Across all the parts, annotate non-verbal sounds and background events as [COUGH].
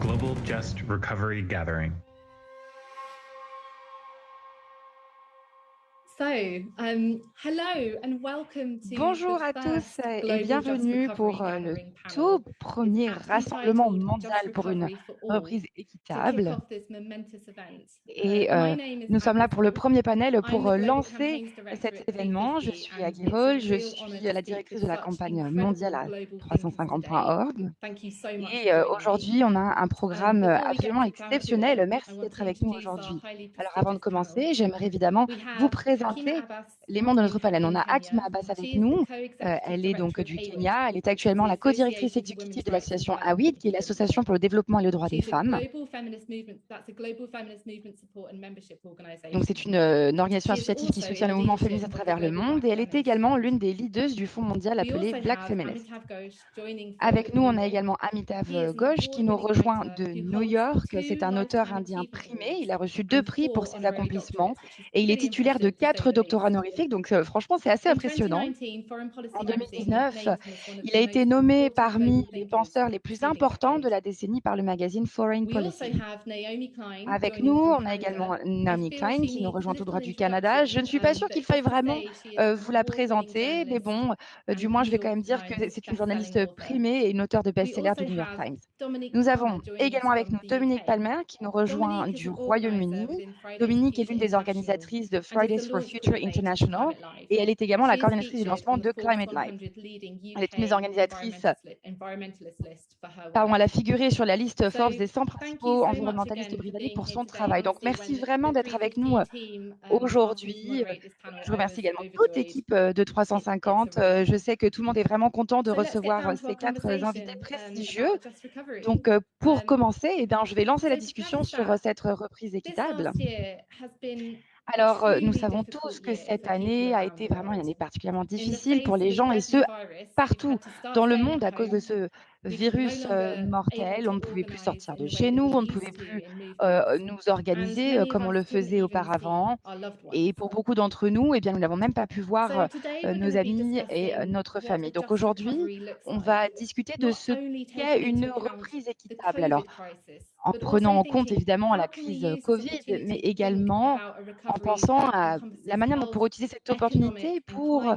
Global Just Recovery Gathering. Bonjour à tous et bienvenue pour euh, le tout premier rassemblement mondial pour une reprise équitable. Et euh, nous sommes là pour le premier panel pour euh, lancer cet événement. Je suis Aggie Hall, je suis la directrice de la campagne mondiale à 350.org. Et aujourd'hui, on a un programme absolument exceptionnel. Merci d'être avec nous aujourd'hui. Alors avant de commencer, j'aimerais évidemment vous présenter les membres de notre panel. On a Akima Abbas avec nous. Euh, elle est donc du Kenya. Elle est actuellement la co-directrice exécutive de l'association AWID, qui est l'association pour le développement et le droit des femmes. Donc c'est une, euh, organisation associative qui soutient le mouvement féministe à travers le monde et elle est également l'une des leaders du Fonds mondial appelé Black Feminist. Avec nous, on a également Amitav Ghosh qui nous rejoint de New York. C'est un auteur indien primé. Il a reçu deux prix pour ses accomplissements et il est titulaire de quatre 4 doctorats honorifiques, donc euh, franchement, c'est assez impressionnant. En 2019, il a été nommé parmi les penseurs les plus importants de la décennie par le magazine Foreign Policy. Avec nous, on a également Naomi Klein qui nous rejoint tout droit du Canada. Je ne suis pas sûre qu'il faille vraiment euh, vous la présenter, mais bon, euh, du moins, je vais quand même dire que c'est une journaliste primée et une auteure de best-seller du New York Times. Nous avons également avec nous Dominique Palmer qui nous rejoint du Royaume-Uni. Dominique est l'une des organisatrices de Fridays for Future International et elle est également la coordinatrice du lancement de Climate Life. Elle est une des organisatrices. Pardon, elle a figuré sur la liste Forbes des 100 principaux environnementalistes britanniques pour son travail. Donc, merci vraiment d'être avec nous euh, aujourd'hui. Je remercie également toute l'équipe euh, de 350. Euh, je sais que tout le monde est vraiment content de recevoir ces quatre invités prestigieux. Donc, pour commencer, eh bien, je vais lancer la discussion sur cette reprise équitable. Alors, euh, nous savons tous que cette année a été vraiment une année particulièrement difficile pour les gens et ce, partout dans le monde à cause de ce virus mortel, on ne pouvait plus sortir de chez nous, on ne pouvait plus nous organiser comme on le faisait auparavant. Et pour beaucoup d'entre nous, eh bien, nous n'avons même pas pu voir nos amis et notre famille. Donc aujourd'hui, on va discuter de ce qu'est une reprise équitable. Alors, en prenant en compte évidemment la crise Covid, mais également en pensant à la manière dont on pourrait utiliser cette opportunité pour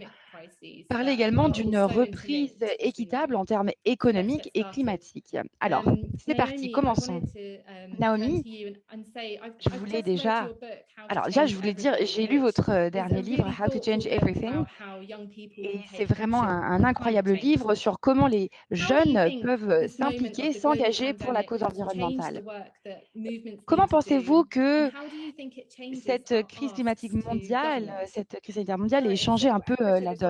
parler également d'une reprise équitable en termes économiques et climatiques. Alors, c'est parti, commençons. Naomi, je voulais déjà... Alors déjà, je voulais dire, j'ai lu votre euh, dernier livre, How to Change Everything, et c'est vraiment un, incroyable livre sur comment les jeunes peuvent euh, s'impliquer, s'engager pour la cause environnementale. Comment pensez-vous que cette crise climatique mondiale, cette crise sanitaire mondiale ait changé un peu euh, la donne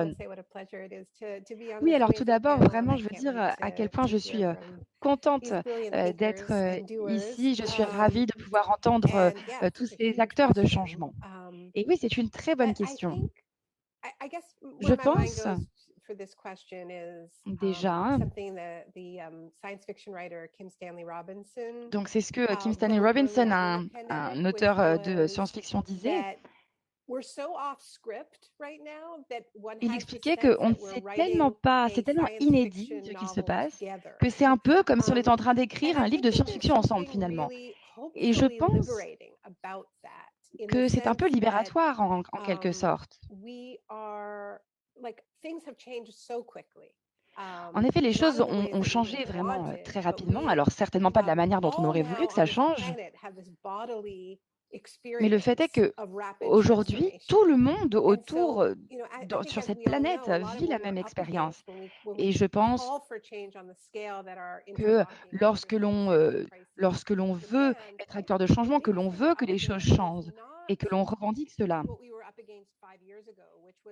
oui, alors tout d'abord, vraiment, je veux dire euh, à quel point je suis euh, contente euh, d'être ici. Je suis ravie de pouvoir entendre tous ces acteurs de changement. Et oui, c'est une très bonne question. Je pense déjà. Donc c'est ce que Kim Stanley Robinson, un auteur de science-fiction, disait, il expliquait qu'on ne sait tellement pas, c'est tellement inédit ce qui se passe, que c'est un peu comme si on était en train d'écrire un livre de science-fiction ensemble finalement. Et je pense que c'est un peu libératoire en, quelque sorte. En effet, les choses ont, changé vraiment euh, très rapidement, alors certainement pas de la manière dont on aurait voulu que ça change, mais le fait est que aujourd'hui, tout le monde autour euh, sur cette planète vit la même expérience. Et je pense que euh, lorsque l'on lorsque l'on veut être acteur de changement, que l'on veut que les choses changent et que l'on revendique cela,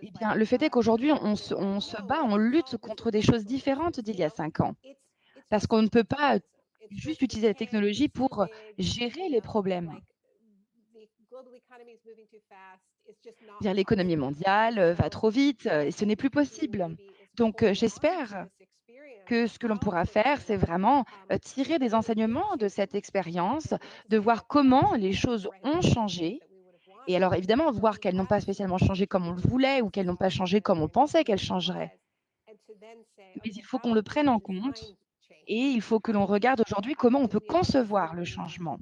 eh bien, le fait est qu'aujourd'hui, on se, on se bat, on lutte contre des choses différentes d'il y a cinq ans, parce qu'on ne peut pas juste utiliser la technologie pour gérer les problèmes. L'économie mondiale euh, va trop vite euh, et ce n'est plus possible. Donc, euh, j'espère que ce que l'on pourra faire, c'est vraiment tirer des enseignements de cette expérience, de voir comment les choses ont changé. Et alors évidemment, voir qu'elles n'ont pas spécialement changé comme on le voulait ou qu'elles n'ont pas changé comme on pensait qu'elles changeraient. Mais il faut qu'on le prenne en compte et il faut que l'on regarde aujourd'hui comment on peut concevoir le changement.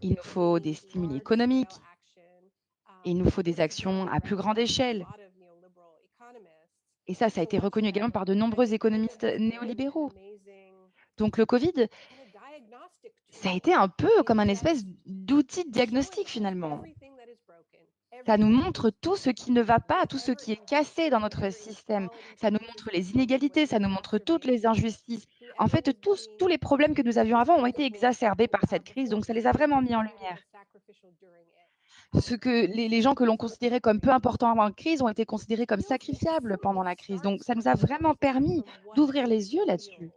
Il nous faut des stimuli économiques, il nous faut des actions à plus grande échelle. Et ça, ça a été reconnu également par de nombreux économistes néolibéraux. Donc le Covid, ça a été un peu comme un espèce d'outil de diagnostic finalement. Ça nous montre tout ce qui ne va pas, tout ce qui est cassé dans notre système. Ça nous montre les inégalités, ça nous montre toutes les injustices. En fait, tous, les problèmes que nous avions avant ont été exacerbés par cette crise, donc ça les a vraiment mis en lumière. Ce que les, les gens que l'on considérait comme peu importants avant la crise ont été considérés comme sacrifiables pendant la crise. Donc ça nous a vraiment permis d'ouvrir les yeux là-dessus.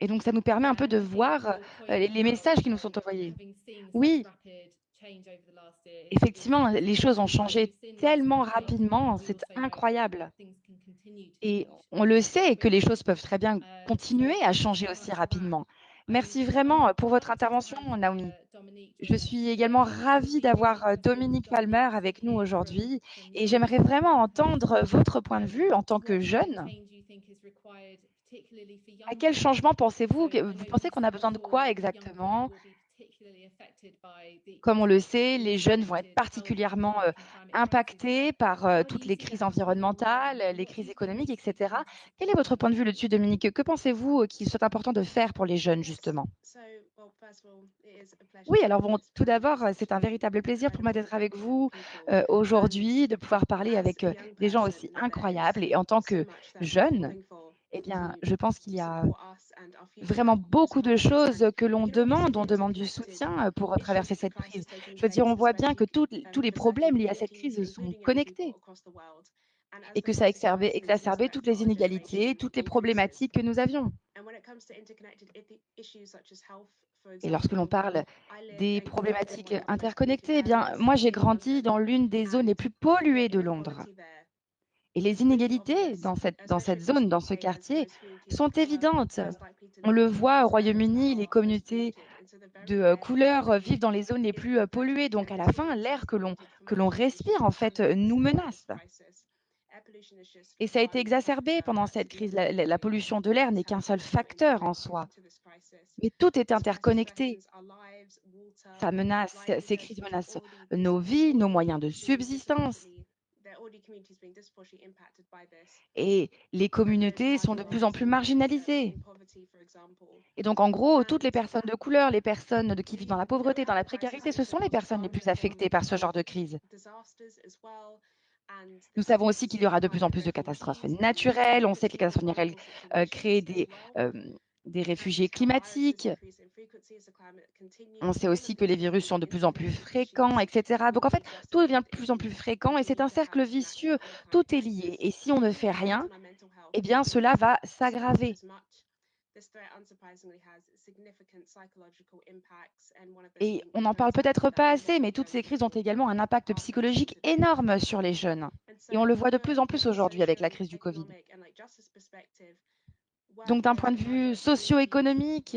Et donc, ça nous permet un peu de voir euh, les messages qui nous sont envoyés. Oui, effectivement, les choses ont changé tellement rapidement, c'est incroyable. Et on le sait que les choses peuvent très bien continuer à changer aussi rapidement. Merci vraiment pour votre intervention, Naomi. Je suis également ravie d'avoir Dominique Palmer avec nous aujourd'hui et j'aimerais vraiment entendre votre point de vue en tant que jeune à quel changement pensez-vous Vous pensez qu'on a besoin de quoi exactement Comme on le sait, les jeunes vont être particulièrement euh, impactés par euh, toutes les crises environnementales, les crises économiques, etc. Quel est votre point de vue là-dessus, Dominique? Que pensez-vous euh, qu'il soit important de faire pour les jeunes, justement? Oui, alors bon, tout d'abord, c'est un véritable plaisir pour moi d'être avec vous aujourd'hui, de pouvoir parler avec des gens aussi incroyables. Et en tant que jeune, eh bien, je pense qu'il y a vraiment beaucoup de choses que l'on demande. On demande du soutien euh, pour traverser cette crise. Je veux dire, on voit bien que tous les problèmes liés à cette crise sont connectés et que ça a exacerbé, exacerbé toutes les inégalités, toutes les problématiques que nous avions. Et lorsque l'on parle des problématiques interconnectées, eh bien, moi, j'ai grandi dans l'une des zones les plus polluées de Londres. Et les inégalités dans cette, dans cette zone, dans ce quartier, sont évidentes. On le voit au Royaume-Uni, les communautés de euh, couleur euh, vivent dans les zones les plus euh, polluées. Donc, à la fin, l'air que l'on que l'on respire, en fait, nous menace. Et ça a été exacerbé pendant cette crise. La, la pollution de l'air n'est qu'un seul facteur en soi. Mais tout est interconnecté. Ça menace, ces crises menacent nos vies, nos moyens de subsistance. Et les communautés sont de plus en plus marginalisées. Et donc, en gros, toutes les personnes de couleur, les personnes qui vivent dans la pauvreté, dans la précarité, ce sont les personnes les plus affectées par ce genre de crise. Nous savons aussi qu'il y aura de plus en plus de catastrophes naturelles. On sait que les catastrophes naturelles euh, créent des, euh, des réfugiés climatiques. On sait aussi que les virus sont de plus en plus fréquents, etc. Donc en fait, tout devient de plus en plus fréquent et c'est un cercle vicieux. Tout est lié. Et si on ne fait rien, eh bien cela va s'aggraver. Et on n'en parle peut-être pas assez, mais toutes ces crises ont également un impact psychologique énorme sur les jeunes. Et on le voit de plus en plus aujourd'hui avec la crise du Covid. Donc d'un point de vue socio-économique,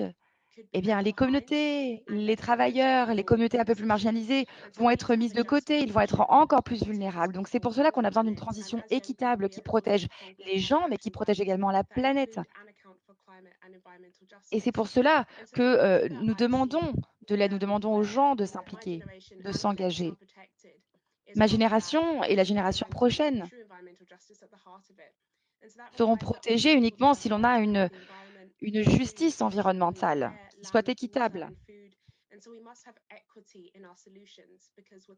eh bien, les communautés, les travailleurs, les communautés un peu plus marginalisées vont être mises de côté, ils vont être encore plus vulnérables. Donc, c'est pour cela qu'on a besoin d'une transition équitable qui protège les gens, mais qui protège également la planète. Et c'est pour cela que euh, nous demandons de l'aide, nous demandons aux gens de s'impliquer, de s'engager. Ma génération et la génération prochaine seront protégés uniquement si l'on a une, une justice environnementale qui soit équitable.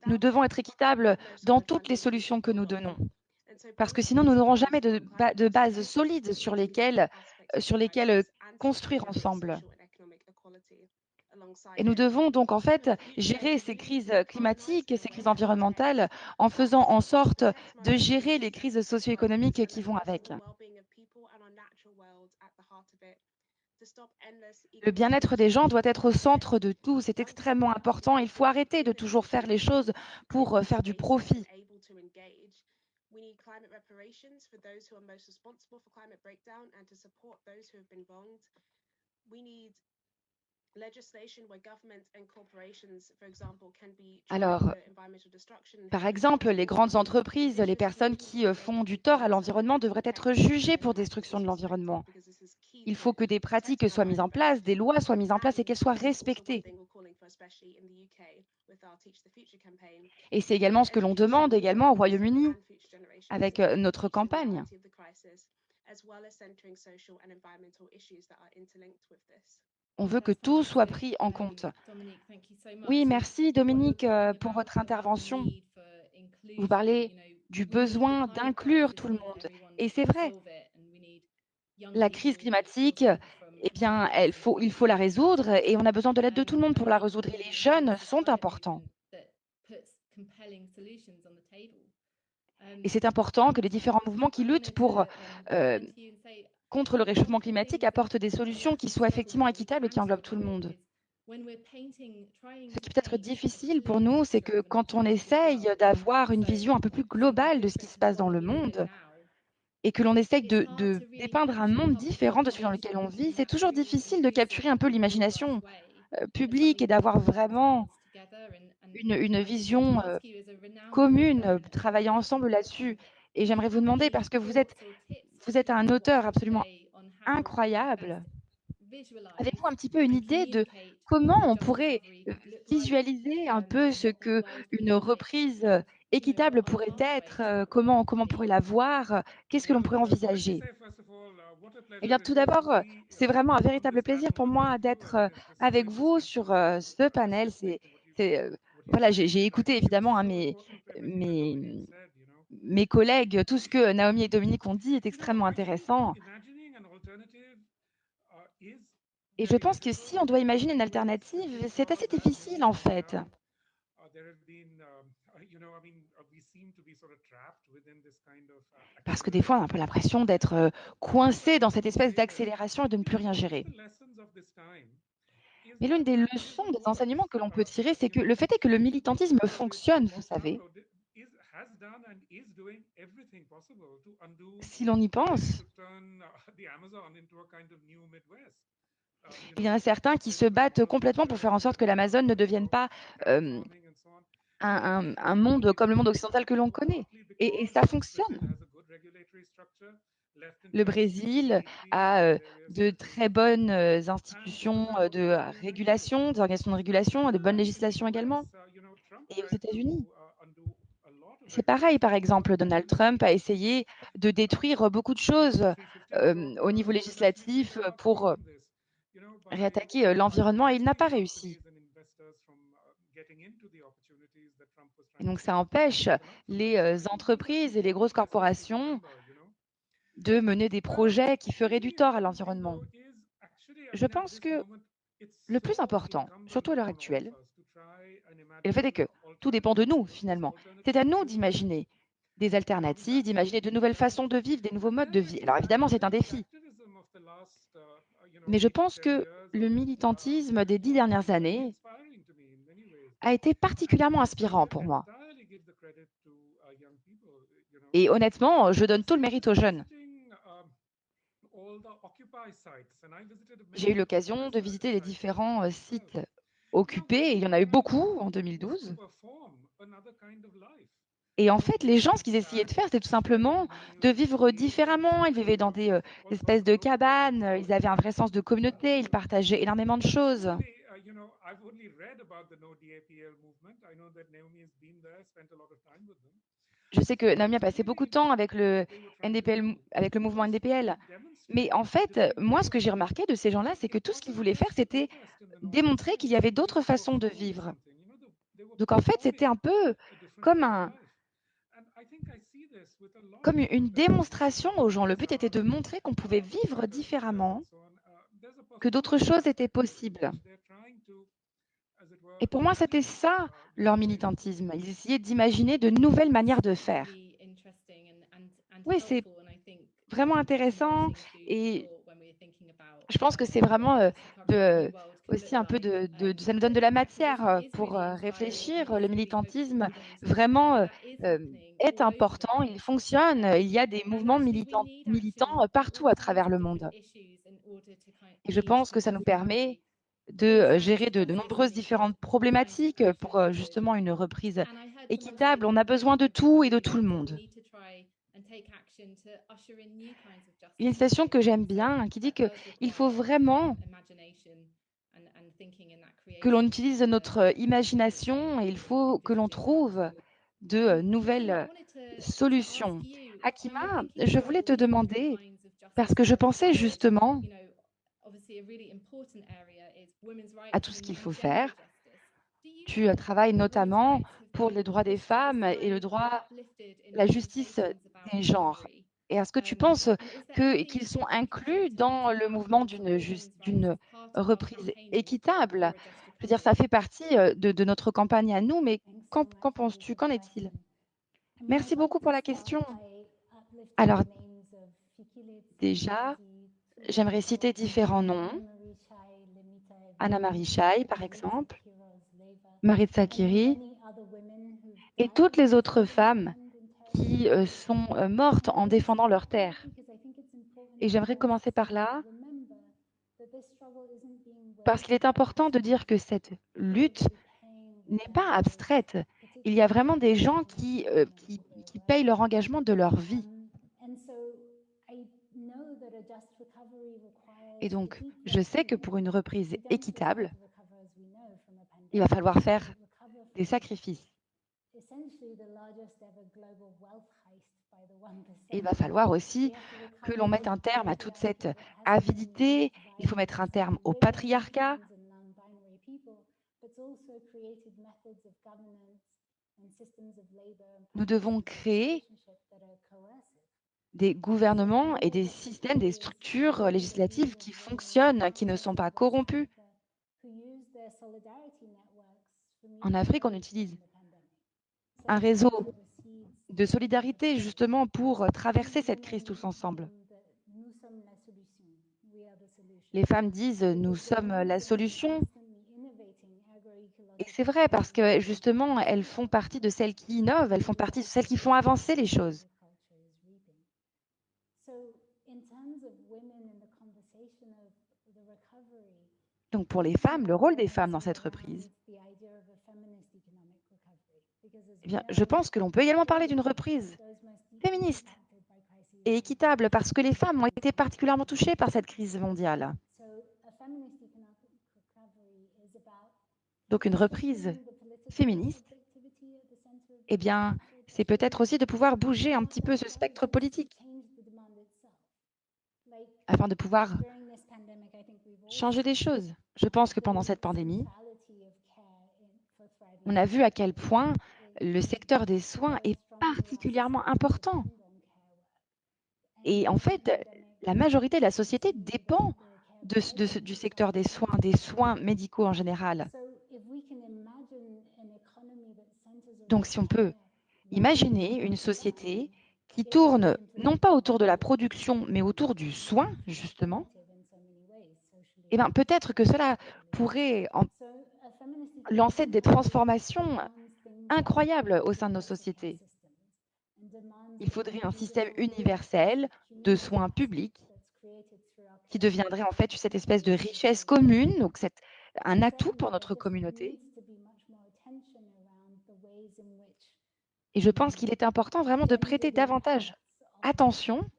Nous devons être équitables dans toutes les solutions que nous donnons, parce que sinon nous n'aurons jamais de, de bases solides sur lesquelles, sur lesquelles construire ensemble. Et nous devons donc en fait gérer ces crises climatiques, ces crises environnementales en faisant en sorte de gérer les crises socio-économiques qui vont avec. Le bien-être des gens doit être au centre de tout. C'est extrêmement important. Il faut arrêter de toujours faire les choses pour faire du profit. We need climate reparations for those who are most responsible for climate breakdown and to support those who have been wronged. We need Alors, par exemple, les grandes entreprises, les personnes qui euh, font du tort à l'environnement devraient être jugées pour destruction de l'environnement. Il faut que des pratiques soient mises en place, des lois soient mises en place et qu'elles soient respectées. Et c'est également ce que l'on demande également au Royaume-Uni avec euh, notre campagne. On veut que tout soit pris en compte. Oui, merci Dominique euh, pour votre intervention. Vous parlez du besoin d'inclure tout le monde. Et c'est vrai, la crise climatique, eh bien, il faut la résoudre et on a besoin de l'aide de tout le monde pour la résoudre. Et les jeunes sont importants. Et c'est important que les différents mouvements qui luttent pour euh, contre le réchauffement climatique apportent des solutions qui soient effectivement équitables et qui englobent tout le monde. Ce qui peut être difficile pour nous, c'est que quand on essaye d'avoir une vision un peu plus globale de ce qui se passe dans le monde et que l'on essaye de, dépeindre un monde différent de celui dans lequel on vit, c'est toujours difficile de capturer un peu l'imagination euh, publique et d'avoir vraiment une, vision euh, commune, travailler ensemble là-dessus. Et j'aimerais vous demander, parce que vous êtes vous êtes un auteur absolument incroyable. Avez-vous un petit peu une idée de comment on pourrait visualiser un peu ce que une reprise équitable pourrait être euh, Comment, comment on pourrait la voir Qu'est-ce que l'on pourrait envisager? Eh bien, tout d'abord, c'est vraiment un véritable plaisir pour moi d'être euh, avec vous sur euh, ce panel. C'est, voilà, j'ai écouté évidemment hein, mes, mes, mes collègues, tout ce que Naomi et Dominique ont dit est extrêmement intéressant. Et je pense que si on doit imaginer une alternative, c'est assez difficile en fait. Parce que des fois, on a un peu l'impression d'être euh, coincé dans cette espèce d'accélération et de ne plus rien gérer. Mais l'une des leçons, des enseignements que l'on peut tirer, c'est que le fait est que le militantisme fonctionne, vous savez. Si l'on y pense, il y en a certains qui se battent complètement pour faire en sorte que l'Amazon ne devienne pas euh, un, monde comme le monde occidental que l'on connaît. Et, ça fonctionne. Le Brésil a euh, de très bonnes euh, institutions de régulation, des organisations de régulation, de bonnes législations également. Et aux États-Unis, c'est pareil, par exemple, Donald Trump a essayé de détruire beaucoup de choses euh, au niveau législatif pour euh, réattaquer euh, l'environnement et il n'a pas réussi. Et donc ça empêche les entreprises et les grosses corporations de mener des projets qui feraient du tort à l'environnement. Je pense que le plus important, surtout à l'heure actuelle, et le fait est que tout dépend de nous, finalement. C'est à nous d'imaginer des alternatives, d'imaginer de nouvelles façons de vivre, des nouveaux modes de vie. Alors évidemment, c'est un défi. Mais je pense que le militantisme des dix dernières années a été particulièrement inspirant pour moi. Et honnêtement, je donne tout le mérite aux jeunes. J'ai eu l'occasion de visiter les différents sites occupés, il y en a eu beaucoup en 2012. Et en fait, les gens, ce qu'ils essayaient de faire, c'était tout simplement de vivre différemment. Ils vivaient dans des, euh, espèces de cabanes, ils avaient un vrai sens de communauté, ils partageaient énormément de choses. Je sais que Naomi a passé beaucoup de temps avec le, NDPL, avec le mouvement NDPL. Mais en fait, moi, ce que j'ai remarqué de ces gens-là, c'est que tout ce qu'ils voulaient faire, c'était démontrer qu'il y avait d'autres façons de vivre. Donc en fait, c'était un peu comme un, comme une démonstration aux gens. Le but était de montrer qu'on pouvait vivre différemment, que d'autres choses étaient possibles. Et pour moi, c'était ça leur militantisme. Ils essayaient d'imaginer de nouvelles manières de faire. Oui, c'est vraiment intéressant et je pense que c'est vraiment euh, aussi un peu de, ça nous donne de la matière euh, pour euh, réfléchir. Le militantisme vraiment est important, il fonctionne, il y a des mouvements militants, militants partout à travers le monde. Et je pense que ça nous permet de gérer de nombreuses différentes problématiques pour justement une reprise équitable. On a besoin de tout et de tout le monde. Il y a une citation que j'aime bien qui dit qu'il faut vraiment que l'on utilise notre imagination et il faut que l'on trouve de nouvelles solutions. Akima, je voulais te demander, parce que je pensais justement à tout ce qu'il faut faire. Tu travailles notamment pour les droits des femmes et le droit, la justice des genres. Et est-ce que tu penses qu'ils sont inclus dans le mouvement d'une reprise équitable? Je veux dire, ça fait partie de, de notre campagne à nous, mais qu'en penses-tu? Qu'en est-il? Merci beaucoup pour la question. Alors, déjà, j'aimerais citer différents noms. Anna Marichai, par exemple, Maritza Kiri, et toutes les autres femmes qui sont mortes en défendant leur terre. Et j'aimerais commencer par là, parce qu'il est important de dire que cette lutte n'est pas abstraite. Il y a vraiment des gens qui, qui, qui payent leur engagement de leur vie. Et donc, je sais que pour une reprise équitable, il va falloir faire des sacrifices. Et il va falloir aussi que l'on mette un terme à toute cette avidité. Il faut mettre un terme au patriarcat. Nous devons créer des gouvernements et des systèmes, des structures législatives qui fonctionnent, qui ne sont pas corrompus. En Afrique, on utilise un réseau de solidarité justement pour traverser cette crise tous ensemble. Les femmes disent nous sommes la solution. Et c'est vrai parce que justement, elles font partie de celles qui innovent, elles font partie de celles qui font avancer les choses. Donc pour les femmes, le rôle des femmes dans cette reprise, eh je pense que l'on peut également parler d'une reprise féministe et équitable parce que les femmes ont été particulièrement touchées par cette crise mondiale. Donc une reprise féministe, eh bien, c'est peut-être aussi de pouvoir bouger un petit peu ce spectre politique afin de pouvoir changer des choses. Je pense que pendant cette pandémie, on a vu à quel point le secteur des soins est particulièrement important. Et en fait, la majorité de la société dépend du secteur des soins, des soins médicaux en général. Donc si on peut imaginer une société qui tourne non pas autour de la production, mais autour du soin, justement, eh bien, peut-être que cela pourrait lancer des transformations incroyables au sein de nos sociétés. Il faudrait un système universel de soins publics qui deviendrait en fait cette espèce de richesse commune, donc un atout pour notre communauté. Et je pense qu'il est important vraiment de prêter davantage attention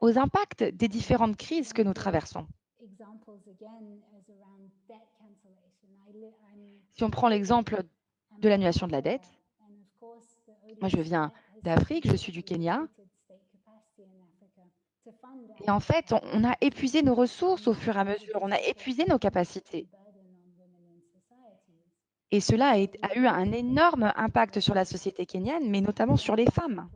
aux impacts des différentes crises que nous traversons. Si on prend l'exemple de l'annulation de la dette, moi je viens d'Afrique, je suis du Kenya, et en fait, on a épuisé nos ressources au fur et à mesure, on a épuisé nos capacités. Et cela a, eu un énorme impact sur la société kenyane, mais notamment sur les femmes.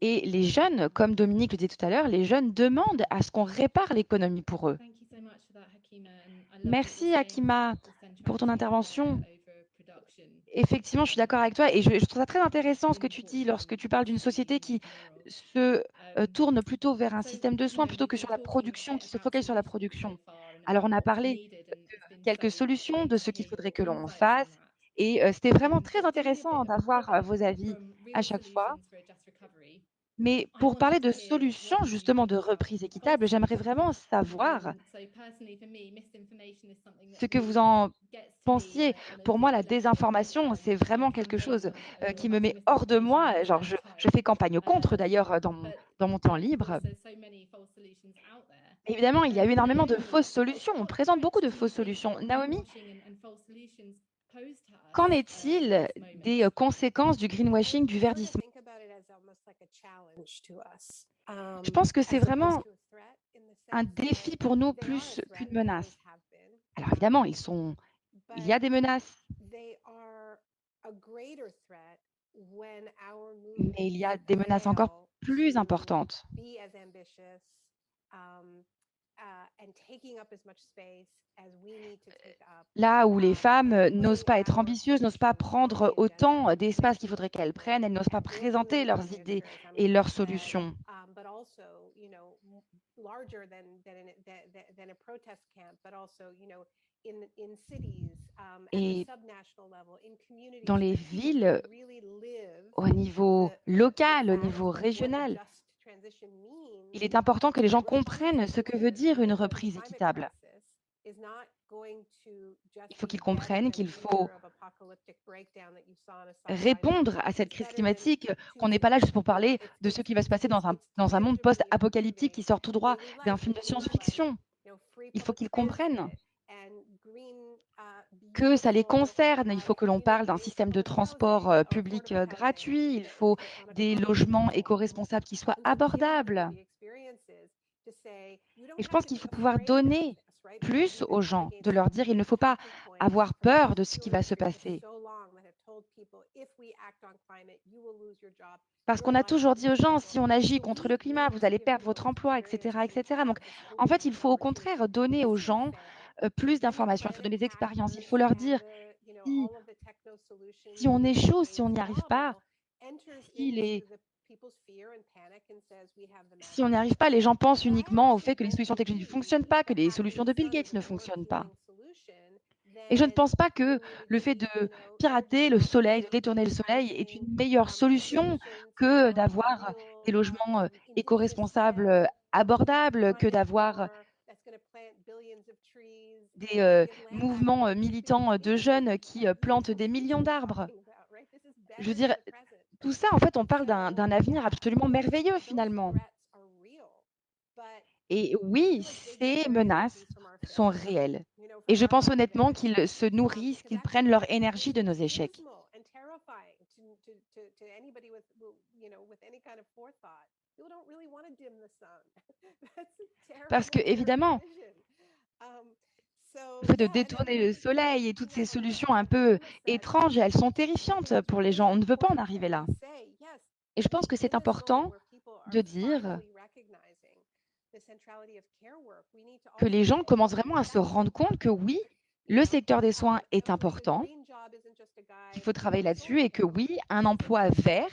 Et les jeunes, comme Dominique le disait tout à l'heure, les jeunes demandent à ce qu'on répare l'économie pour eux. Merci Akima pour ton intervention. Effectivement, je suis d'accord avec toi et je, je, trouve ça très intéressant ce que tu dis lorsque tu parles d'une société qui se euh, tourne plutôt vers un système de soins plutôt que sur la production, qui se focalise sur la production. Alors, on a parlé de quelques solutions, de ce qu'il faudrait que l'on fasse Et euh, c'était vraiment très intéressant d'avoir euh, vos avis à chaque fois. Mais pour parler de solutions, justement, de reprise équitable, j'aimerais vraiment savoir ce que vous en pensiez. Pour moi, la désinformation, c'est vraiment quelque chose euh, qui me met hors de moi. Genre, je, je fais campagne contre, d'ailleurs, dans, dans mon temps libre. Évidemment, il y a eu énormément de [LAUGHS] fausses solutions. On présente beaucoup de fausses solutions. Naomi, qu'en est-il des euh, conséquences du greenwashing, du verdissement Je pense que c'est vraiment un défi pour nous plus qu'une menace. Alors évidemment, ils sont, il y a des menaces, mais il y a des menaces encore plus importantes. Là où les femmes euh, n'osent pas être ambitieuses, n'osent pas prendre autant d'espace qu'il faudrait qu'elles prennent, elles n'osent pas présenter leurs idées et leurs solutions. Et dans les villes, au niveau local, au niveau régional, il est important que les gens comprennent ce que veut dire une reprise équitable. Il faut qu'ils comprennent qu'il faut répondre à cette crise climatique, qu'on n'est pas là juste pour parler de ce qui va se passer dans un, dans un monde post-apocalyptique qui sort tout droit d'un film de science-fiction. Il faut qu'ils comprennent que ça les concerne. Il faut que l'on parle d'un système de transport euh, public euh, gratuit. Il faut des logements éco-responsables qui soient abordables. Et je pense qu'il faut pouvoir donner plus aux gens, de leur dire il ne faut pas avoir peur de ce qui va se passer. Parce qu'on a toujours dit aux gens, si on agit contre le climat, vous allez perdre votre emploi, etc. etc. Donc, en fait, il faut au contraire donner aux gens plus d'informations, il faut donner des expériences, il faut leur dire si, on échoue, si on n'y arrive pas, si, si on n'y arrive pas, les gens pensent uniquement au fait que les solutions techniques ne fonctionnent pas, que les solutions de Bill Gates ne fonctionnent pas. Et je ne pense pas que le fait de pirater le soleil, de détourner le soleil est une meilleure solution que d'avoir des logements euh, éco-responsables euh, abordables, que d'avoir des euh, mouvements euh, militants euh, de jeunes qui plantent des millions d'arbres. Je veux dire, tout ça, en fait, on parle d'un avenir absolument merveilleux finalement. Et oui, ces menaces sont réelles. Et je pense honnêtement qu'ils se nourrissent, qu'ils prennent leur énergie de nos échecs. [LAUGHS] Parce que, évidemment, le fait de détourner le soleil et toutes ces solutions un peu étranges, elles sont terrifiantes pour les gens. On ne veut pas en arriver là. Et je pense que c'est important de dire que les gens commencent vraiment à se rendre compte que oui, le secteur des soins est important, qu'il faut travailler là-dessus et que oui, un emploi vert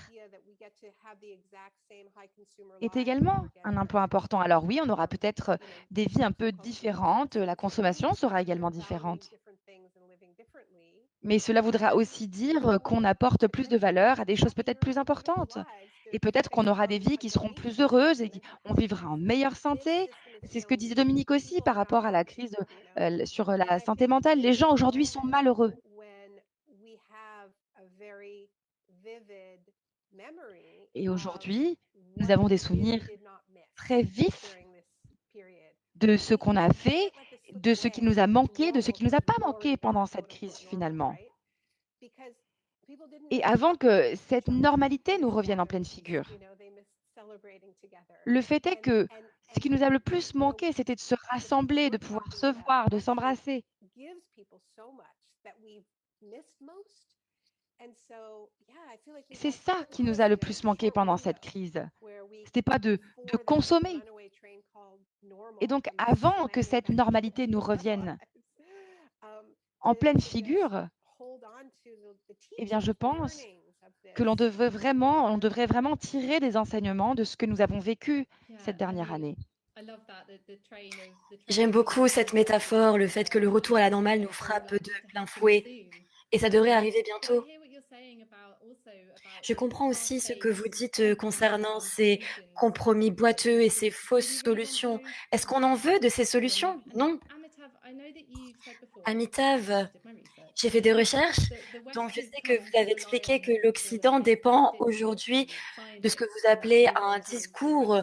est également un emploi important. Alors oui, on aura peut-être des vies un peu différentes, la consommation sera également différente. Mais cela voudra aussi dire qu'on apporte plus de valeur à des choses peut-être plus importantes. Et peut-être qu'on aura des vies qui seront plus heureuses et on vivra en meilleure santé. C'est ce que disait Dominique aussi par rapport à la crise euh, sur la santé mentale. Les gens aujourd'hui sont malheureux. Et aujourd'hui, nous avons des souvenirs très vifs de ce qu'on a fait, de ce qui nous a manqué, de ce qui ne nous a pas manqué pendant cette crise finalement. Et avant que cette normalité nous revienne en pleine figure, le fait est que ce qui nous a le plus manqué, c'était de se rassembler, de pouvoir se voir, de s'embrasser. C'est ça qui nous a le plus manqué pendant cette crise. Ce n'était pas de, de consommer. Et donc, avant que cette normalité nous [LAUGHS] revienne en pleine figure, eh bien, je pense que l'on devrait vraiment, on devrait vraiment tirer des enseignements de ce que nous avons vécu cette dernière année. J'aime beaucoup cette métaphore, le fait que le retour à la normale nous frappe de plein fouet. et ça devrait arriver bientôt. Je comprends aussi ce que vous dites euh, concernant ces compromis boiteux et ces fausses solutions. Est-ce qu'on en veut de ces solutions? Non. Amitav, j'ai fait des recherches, donc je sais que vous avez expliqué que l'Occident dépend aujourd'hui de ce que vous appelez un discours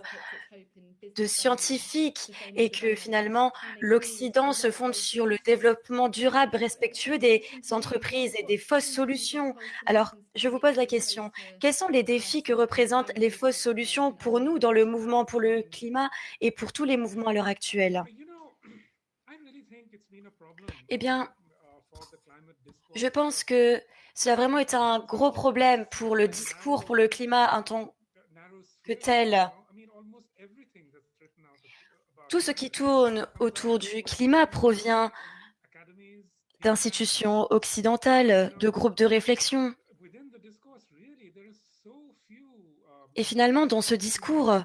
de scientifiques et que finalement l'Occident se fonde sur le développement durable respectueux des entreprises et des fausses solutions. Alors, je vous pose la question, quels sont les défis que représentent les fausses solutions pour nous dans le mouvement pour le climat et pour tous les mouvements à l'heure actuelle? Eh bien, je pense que cela a vraiment été un gros problème pour le discours pour le climat en tant que tel. Tout ce qui tourne autour du climat provient d'institutions occidentales, de groupes de réflexion. Et finalement, dans ce discours,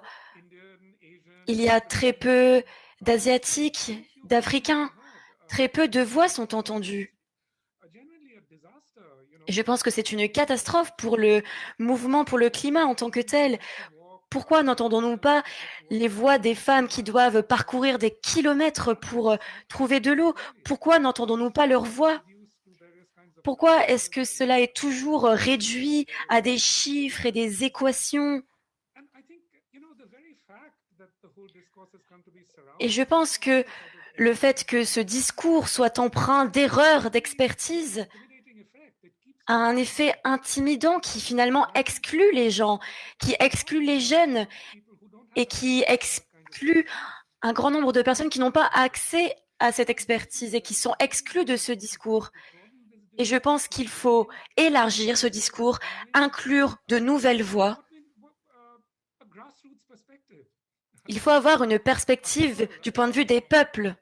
il y a très peu d'Asiatiques, d'Africains, très peu de voix sont entendues. Et je pense que c'est une catastrophe pour le mouvement pour le climat en tant que tel, pourquoi n'entendons-nous pas les voix des femmes qui doivent parcourir des kilomètres pour euh, trouver de l'eau? Pourquoi n'entendons-nous pas leurs voix? Pourquoi est-ce que cela est toujours réduit à des chiffres et des équations? Et je pense que le fait que ce discours soit empreint d'erreurs d'expertise un effet intimidant qui finalement exclut les gens, qui exclut les jeunes et qui exclut un grand nombre de personnes qui n'ont pas accès à cette expertise et qui sont exclues de ce discours. Et je pense qu'il faut élargir ce discours, inclure de nouvelles voix. Il faut avoir une perspective du point de vue des peuples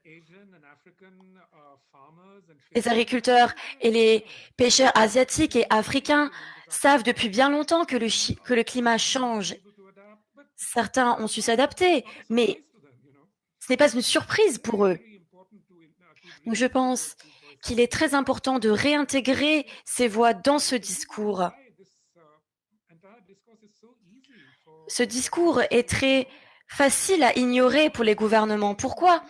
les agriculteurs et les pêcheurs asiatiques et africains savent depuis bien longtemps que le, climat change. Certains ont su s'adapter, mais ce n'est pas une surprise pour eux. Donc je pense qu'il est très important de réintégrer ces voix dans ce discours. Ce discours est très facile à ignorer pour les gouvernements. Pourquoi?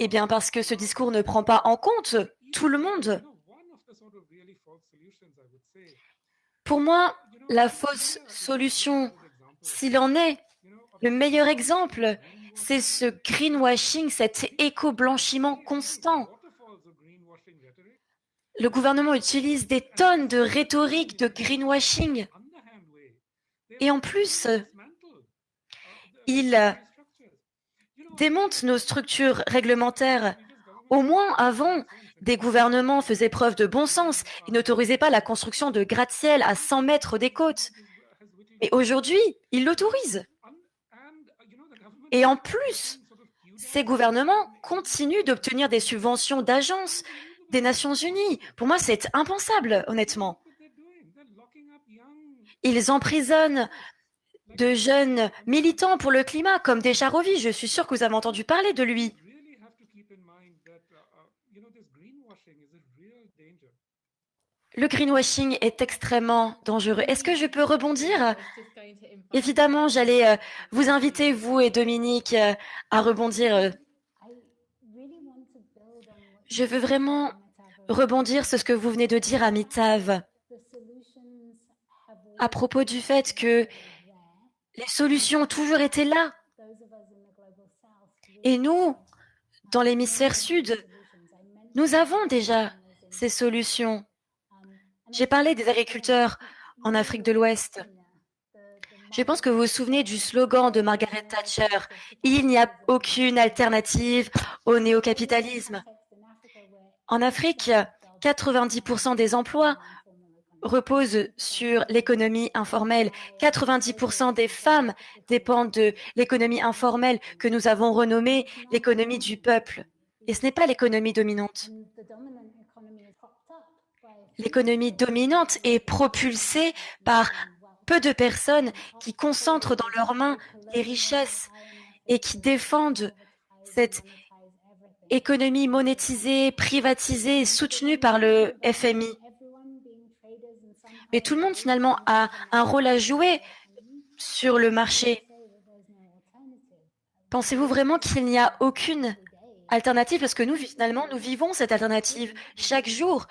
Eh bien parce que ce discours ne prend pas en compte tout le monde. Pour moi, la fausse solution, s'il en est, le meilleur exemple, c'est ce greenwashing, cet éco-blanchiment constant. Le gouvernement utilise des tonnes de rhétorique de greenwashing. Et en plus, il démonte nos structures réglementaires. Au moins avant, des gouvernements faisaient preuve de bon sens et n'autorisaient pas la construction de gratte-ciel à 100 mètres des côtes. Et aujourd'hui, ils l'autorisent. Et en plus, ces gouvernements continuent d'obtenir des subventions d'agences des Nations Unies. Pour moi, c'est impensable, honnêtement. Ils emprisonnent de jeunes militants pour le climat, comme Descharovi. Je suis sûr que vous avez entendu parler de lui. Le greenwashing est extrêmement dangereux. Est-ce que je peux rebondir? Évidemment, j'allais euh, vous inviter, vous et Dominique, euh, à rebondir. Euh. Je veux vraiment rebondir sur ce que vous venez de dire, Amitav, à propos du fait que les solutions ont toujours été là. Et nous, dans l'hémisphère sud, nous avons déjà ces solutions. J'ai parlé des agriculteurs en Afrique de l'Ouest. Je pense que vous vous souvenez du slogan de Margaret Thatcher Il n'y a aucune alternative au néocapitalisme. En Afrique, 90% des emplois reposent sur l'économie informelle. 90% des femmes dépendent de l'économie informelle que nous avons renommée l'économie du peuple. Et ce n'est pas l'économie dominante l'économie dominante est propulsée par peu de personnes qui concentrent dans leurs mains les richesses et qui défendent cette économie monétisée, privatisée, soutenue par le FMI. Mais tout le monde finalement a un rôle à jouer sur le marché. Pensez-vous vraiment qu'il n'y a aucune alternative? Parce que nous, finalement, nous vivons cette alternative chaque jour.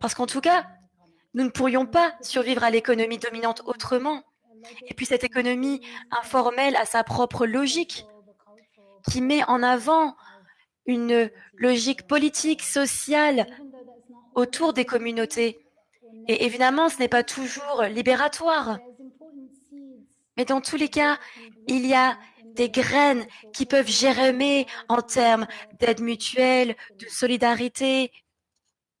Parce qu'en tout cas, nous ne pourrions pas survivre à l'économie dominante autrement. Et puis cette économie informelle a sa propre logique qui met en avant une logique politique, sociale autour des communautés. Et évidemment, ce n'est pas toujours libératoire. Mais dans tous les cas, il y a des graines qui peuvent germer en termes d'aide mutuelle, de solidarité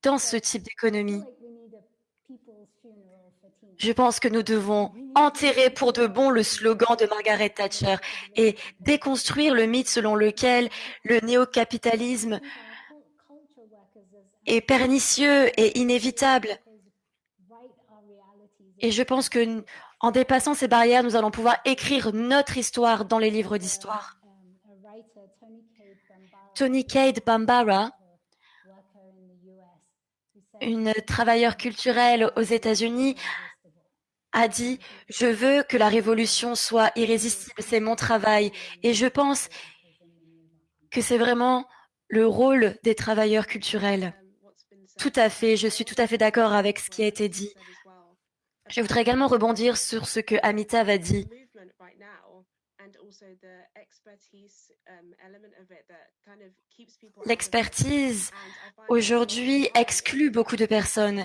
dans ce type d'économie. Je pense que nous devons enterrer pour de bon le slogan de Margaret Thatcher et déconstruire le mythe selon lequel le néocapitalisme est pernicieux et inévitable. Et je pense que en dépassant ces barrières, nous allons pouvoir écrire notre histoire dans les livres d'histoire. Tony Cade Bambara, une travailleuse culturelle aux États-Unis, a dit « Je veux que la révolution soit irrésistible, c'est mon travail. » Et je pense que c'est vraiment le rôle des travailleurs culturels. Tout à fait, je suis tout à fait d'accord avec ce qui a été dit. Je voudrais également rebondir sur ce que Amitav a dit. L'expertise aujourd'hui exclut beaucoup de personnes.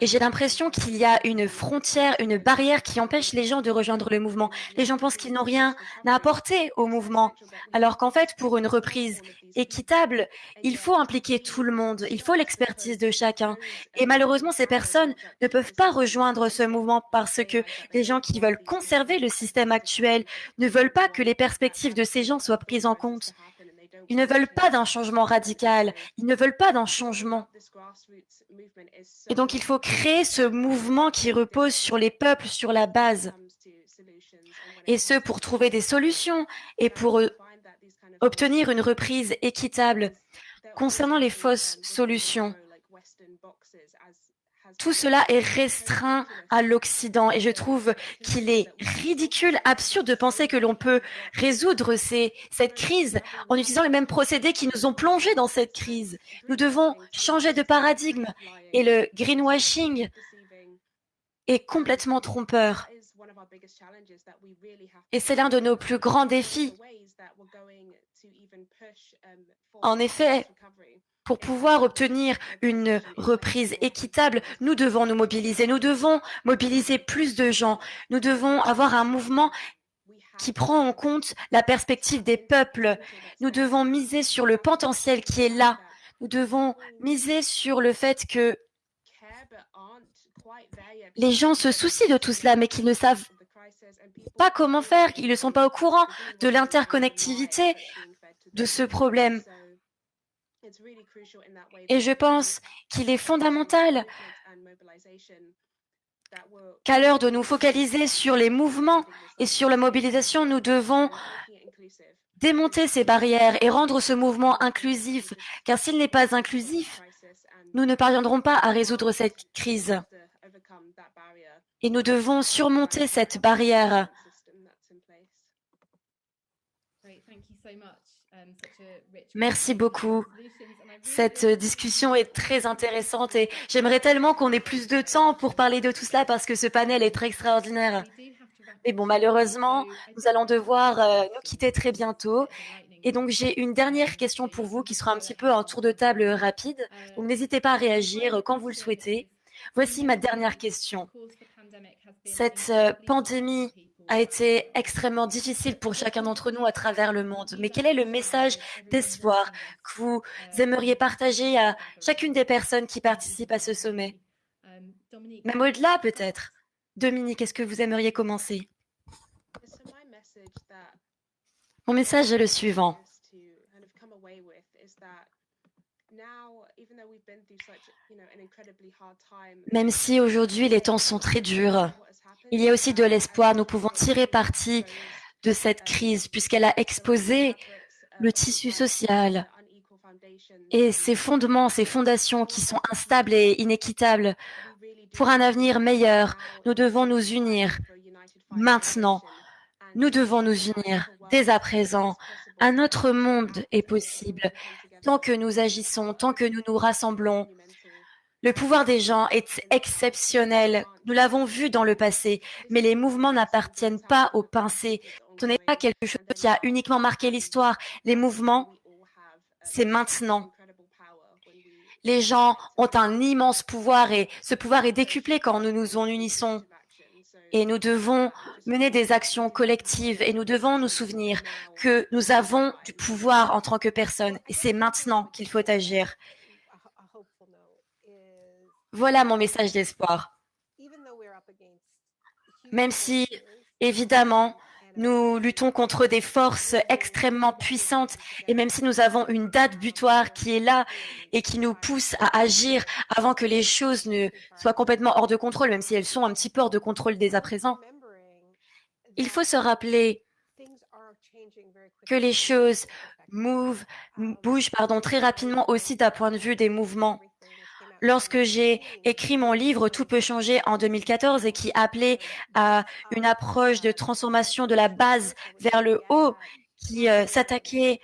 et j'ai l'impression qu'il y a une frontière, une barrière qui empêche les gens de rejoindre le mouvement. Les gens pensent qu'ils n'ont rien à apporter au mouvement, alors qu'en fait, pour une reprise équitable, il faut impliquer tout le monde, il faut l'expertise de chacun. Et malheureusement, ces personnes ne peuvent pas rejoindre ce mouvement parce que les gens qui veulent conserver le système actuel ne veulent pas que les perspectives de ces gens soient prises en compte. Ils ne veulent pas d'un changement radical, ils ne veulent pas d'un changement. Et donc il faut créer ce mouvement qui repose sur les peuples, sur la base. Et ce, pour trouver des solutions et pour euh, obtenir une reprise équitable. Concernant les fausses solutions, tout cela est restreint à l'Occident et je trouve qu'il est ridicule, absurde de penser que l'on peut résoudre cette crise en utilisant les mêmes procédés qui nous ont plongés dans cette crise. Nous devons changer de paradigme et le greenwashing est complètement trompeur. Et c'est l'un de nos plus grands défis. En effet, pour pouvoir obtenir une reprise équitable, nous devons nous mobiliser, nous devons mobiliser plus de gens, nous devons avoir un mouvement qui prend en compte la perspective des peuples. Nous devons miser sur le potentiel qui est là. Nous devons miser sur le fait que les gens se soucient de tout cela, mais qu'ils ne savent pas comment faire, qu'ils ne sont pas au courant de l'interconnectivité de ce problème. Et je pense qu'il est fondamental qu'à l'heure de nous focaliser sur les mouvements et sur la mobilisation, nous devons démonter ces barrières et rendre ce mouvement inclusif, car s'il n'est pas inclusif, nous ne parviendrons pas à résoudre cette crise. Et nous devons surmonter cette barrière. Merci beaucoup. Cette discussion est très intéressante et j'aimerais tellement qu'on ait plus de temps pour parler de tout cela parce que ce panel est très extraordinaire. Mais bon, malheureusement, nous allons devoir euh, nous quitter très bientôt. Et donc, j'ai une dernière question pour vous qui sera un petit peu un tour de table rapide. Donc, n'hésitez pas à réagir quand vous le souhaitez. Voici ma dernière question. Cette euh, pandémie a été extrêmement difficile pour chacun d'entre nous à travers le monde. Mais quel est le message d'espoir que vous aimeriez partager à chacune des personnes qui participent à ce sommet? Même au-delà peut-être. Dominique, est-ce que vous aimeriez commencer? Mon message est le suivant. Même si aujourd'hui les temps sont très durs, il y a aussi de l'espoir. Nous pouvons tirer parti de cette crise puisqu'elle a exposé le tissu social et ses fondements, ses fondations qui sont instables et inéquitables. Pour un avenir meilleur, nous devons nous unir maintenant. Nous devons nous unir dès à présent. Un autre monde est possible tant que nous agissons, tant que nous nous rassemblons. Le pouvoir des gens est exceptionnel. Nous l'avons vu dans le passé, mais les mouvements n'appartiennent pas aux pincées. Ce n'est pas quelque chose qui a uniquement marqué l'histoire. Les mouvements, c'est maintenant. Les gens ont un immense pouvoir et ce pouvoir est décuplé quand nous nous unissons. Et nous devons mener des actions collectives et nous devons nous souvenir que nous avons du pouvoir en tant que personne et c'est maintenant qu'il faut agir. Voilà mon message d'espoir. Même si, évidemment, nous luttons contre des forces extrêmement puissantes et même si nous avons une date butoir qui est là et qui nous pousse à agir avant que les choses ne soient complètement hors de contrôle, même si elles sont un petit peu hors de contrôle dès à présent, il faut se rappeler que les choses bougent pardon, très rapidement aussi d'un point de vue des mouvements lorsque j'ai écrit mon livre Tout peut changer en 2014 et qui appelait à une approche de transformation de la base vers le haut, qui euh, s'attaquait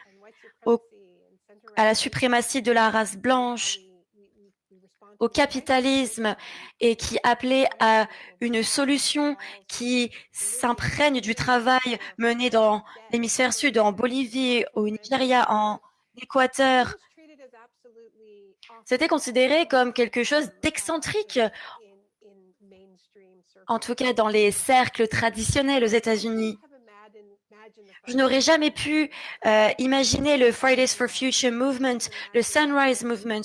à la suprématie de la race blanche, au capitalisme et qui appelait à une solution qui s'imprègne du travail mené dans l'hémisphère sud, en Bolivie, au Nigeria, en Équateur, c'était considéré comme quelque chose d'excentrique, en tout cas dans les cercles traditionnels aux États-Unis. Je n'aurais jamais pu euh, imaginer le Fridays for Future Movement, le Sunrise Movement.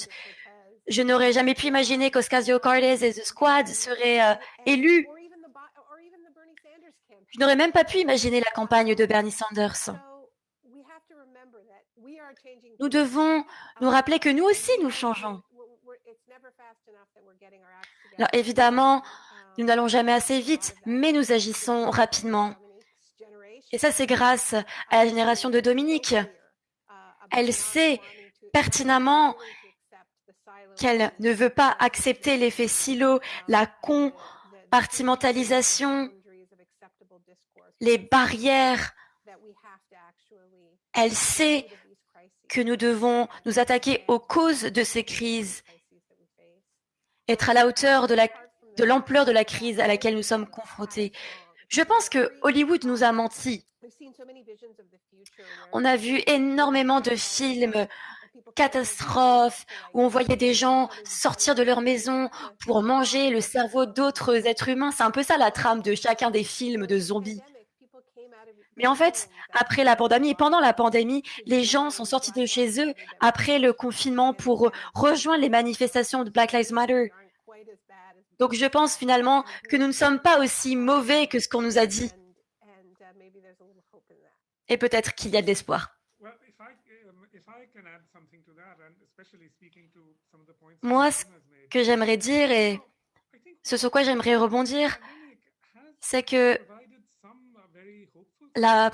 Je n'aurais jamais pu imaginer qu'Oscasio Cortez et The Squad seraient euh, élus. Je n'aurais même pas pu imaginer la campagne de Bernie Sanders. Nous devons nous rappeler que nous aussi, nous changeons. Alors évidemment, nous n'allons jamais assez vite, mais nous agissons rapidement. Et ça, c'est grâce à la génération de Dominique. Elle sait pertinemment qu'elle ne veut pas accepter l'effet silo, la compartimentalisation, les barrières. Elle sait que nous devons nous attaquer aux causes de ces crises, être à la hauteur de l'ampleur de, de la crise à laquelle nous sommes confrontés. Je pense que Hollywood nous a menti. On a vu énormément de films catastrophes où on voyait des gens sortir de leur maison pour manger le cerveau d'autres êtres humains. C'est un peu ça la trame de chacun des films de zombies. Mais en fait, après la pandémie et pendant la pandémie, les gens sont sortis de chez eux après le confinement pour rejoindre les manifestations de Black Lives Matter. Donc je pense finalement que nous ne sommes pas aussi mauvais que ce qu'on nous a dit. Et peut-être qu'il y a de l'espoir. Moi, ce que j'aimerais dire et ce sur quoi j'aimerais rebondir, c'est que la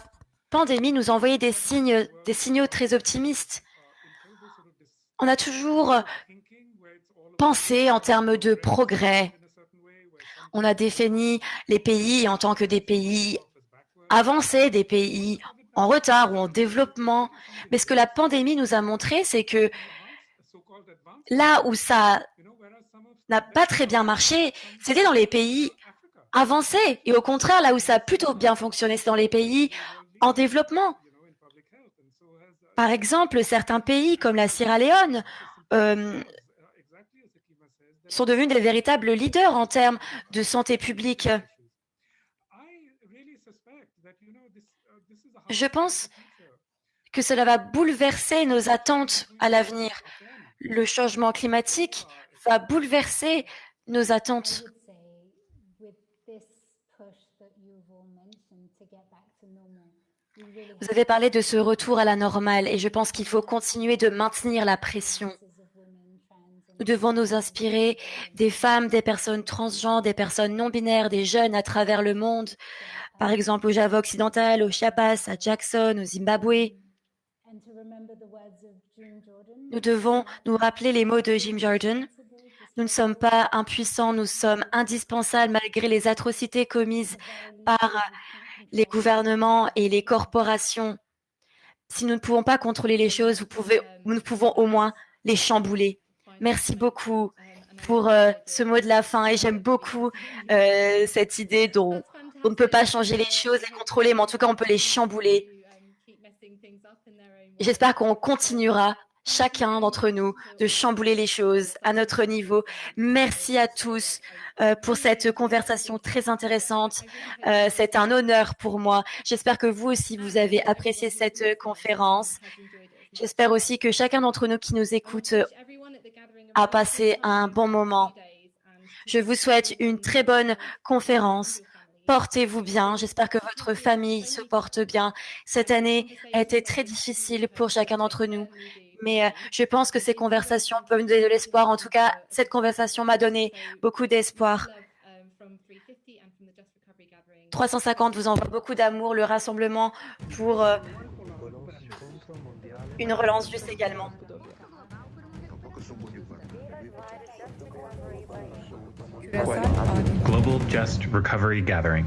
pandémie nous a envoyé des signes, signaux très optimistes. On a toujours pensé en termes de progrès. On a défini les pays en tant que des pays avancés, des pays en retard ou en développement. Mais ce que la pandémie nous a montré, c'est que là où ça n'a pas très bien marché, c'était dans les pays avancé. Et au contraire, là où ça a plutôt bien fonctionné, c'est dans les pays en développement. Par exemple, certains pays comme la Sierra Leone euh, sont devenus des véritables leaders en termes de santé publique. Je pense que cela va bouleverser nos attentes à l'avenir. Le changement climatique va bouleverser nos attentes Vous avez parlé de ce retour à la normale et je pense qu'il faut continuer de maintenir la pression. Nous devons nous inspirer des femmes, des personnes transgenres, des personnes non binaires, des jeunes à travers le monde, par exemple au Java occidental, au Chiapas, à Jackson, au Zimbabwe. Nous devons nous rappeler les mots de Jim Jordan. Nous ne sommes pas impuissants, nous sommes indispensables malgré les atrocités commises par les gouvernements et les corporations. Si nous ne pouvons pas contrôler les choses, nous pouvons au moins les chambouler. Merci beaucoup pour euh, ce mot de la fin et j'aime beaucoup euh, cette idée dont on ne peut pas changer les choses, les contrôler, mais en tout cas on peut les chambouler. J'espère qu'on continuera chacun d'entre nous de chambouler les choses à notre niveau. Merci à tous euh, pour cette conversation très intéressante. Euh, C'est un honneur pour moi. J'espère que vous aussi, vous avez apprécié cette conférence. J'espère aussi que chacun d'entre nous qui nous écoute a passé un bon moment. Je vous souhaite une très bonne conférence. Portez-vous bien. J'espère que votre famille se porte bien. Cette année a été très difficile pour chacun d'entre nous. Mais euh, je pense que ces conversations peuvent nous donner de l'espoir. En tout cas, cette conversation m'a donné beaucoup d'espoir. 350 vous envoie beaucoup d'amour. Le rassemblement pour euh, une relance juste également. Global Just Recovery Gathering.